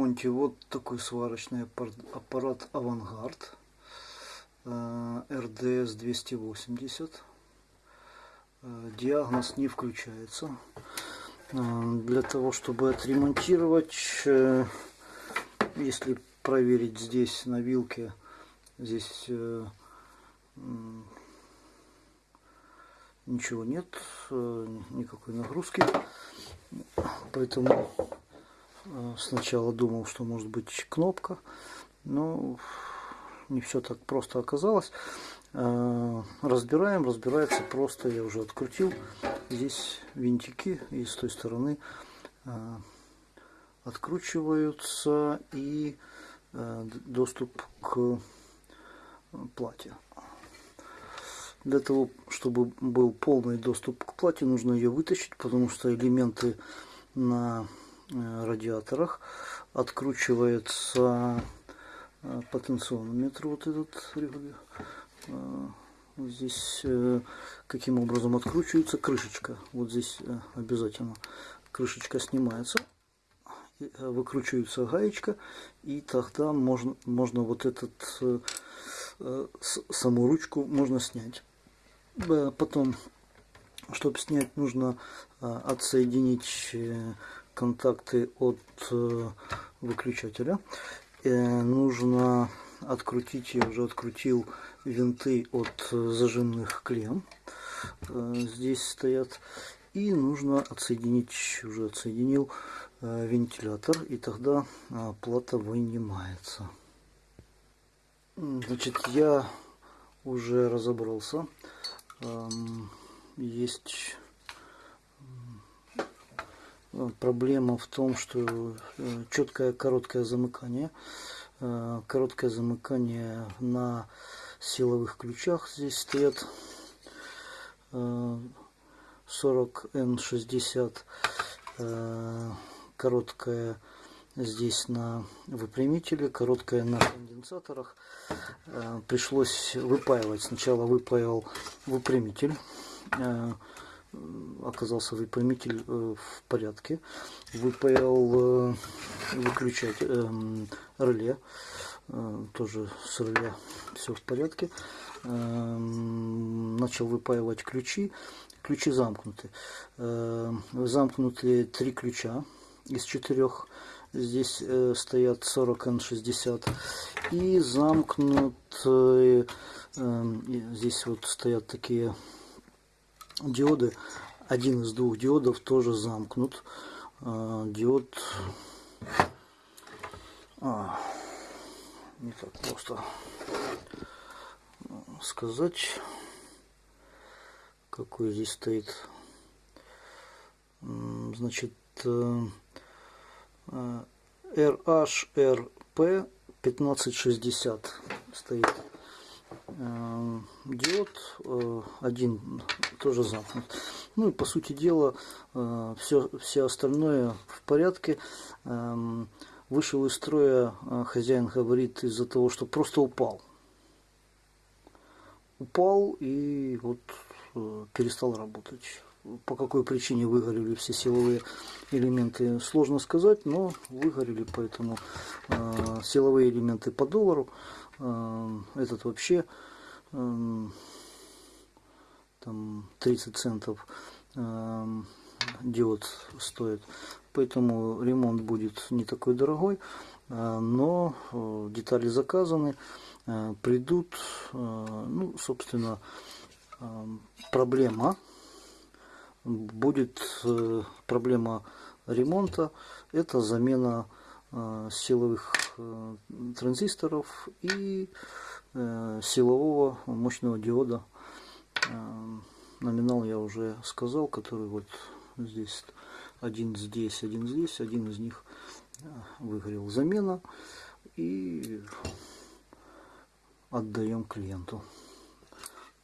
ремонте вот такой сварочный аппарат Авангард РДС 280. Диагноз не включается. Э, для того, чтобы отремонтировать, э, если проверить здесь на вилке, здесь э, ничего нет, никакой нагрузки. Поэтому сначала думал, что может быть кнопка, но не все так просто оказалось. Разбираем, разбирается просто, я уже открутил. Здесь винтики и с той стороны откручиваются и доступ к плате. Для того, чтобы был полный доступ к плате, нужно ее вытащить, потому что элементы на э, радиаторах откручивается э, потенционометр вот этот э, здесь каким образом откручивается крышечка. Вот здесь обязательно крышечка снимается выкручивается гаечка и тогда можно можно вот этот саму ручку можно снять. Потом чтобы снять нужно отсоединить контакты от э, выключателя. Э, нужно открутить, я уже открутил винты от зажимных клем. Э, здесь стоят. И нужно отсоединить, уже отсоединил вентилятор, и тогда плата вынимается. Значит, я уже разобрался. Эм, есть проблема в том, что э, четкое короткое замыкание. Э, короткое замыкание на силовых ключах. Здесь стоят 40N60. Э, короткое здесь на выпрямителе, короткое на конденсаторах. Пришлось выпаивать. Сначала выпаял выпрямитель оказался выпрямитель э, в порядке. Выпаял э, выключать э, реле. Тоже с реле все в порядке. Начал выпаивать ключи. Ключи замкнуты. Замкнуты три ключа из четырех. Здесь стоят 40N60. И замкнут здесь вот стоят такие диоды один из двух диодов тоже замкнут. А, диод а, не так просто сказать какой здесь стоит. Значит RHRP э, 1560 стоит. Э, диод э, один тоже замкнут. Ну и по сути дела все, э, все остальное в порядке. Эм, вышел из строя, хозяин говорит, из-за того, что просто упал. Упал и вот перестал работать. По какой причине выгорели все силовые элементы, сложно сказать, но выгорели, поэтому силовые элементы по доллару. этот вообще Эм, там 30 центов эм, диод стоит. Поэтому ремонт будет не такой дорогой, э, но э, детали заказаны, э, придут, ну, собственно, проблема будет проблема ремонта, это замена силовых транзисторов и Э, силового мощного диода. Э, номинал я уже сказал, который вот здесь один здесь, один здесь, один из них э, выгорел. Замена и отдаем клиенту.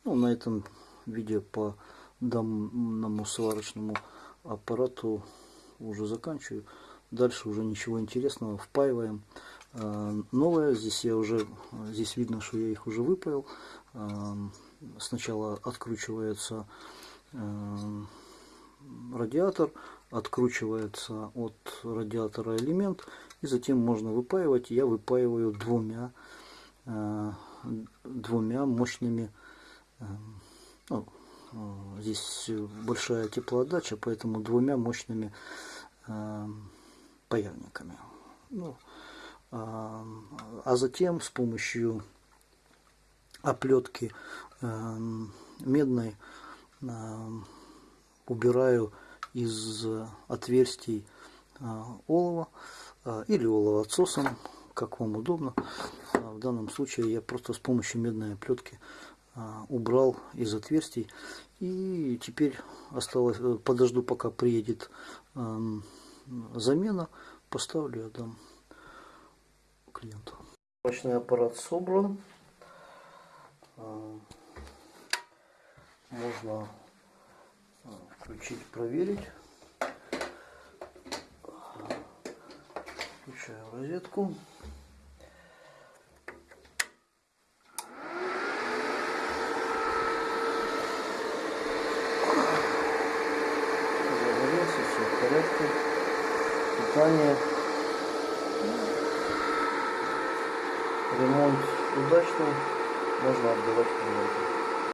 Ну, на этом видео по данному сварочному аппарату уже заканчиваю. Дальше уже ничего интересного. Впаиваем. Э, новое. Здесь я уже, здесь видно, что я их уже выпаял. Э, сначала откручивается э, радиатор, откручивается от радиатора элемент И затем можно выпаивать. Я выпаиваю двумя, двумя мощными ну, здесь большая теплоотдача, поэтому двумя мощными паяльниками. Ну, а, а затем с помощью оплетки э, медной э, убираю из отверстий э, олова э, или олово отсосом, как вам удобно. А в данном случае я просто с помощью медной оплетки э, убрал из отверстий. И теперь осталось, э, подожду пока приедет э, замена, поставлю отдам клиенту. Мощный аппарат собран. А, можно а, включить, проверить. Включаю розетку. Загорелся, все в порядке. Питание. Ремонт удачный можно отдавать клиенту.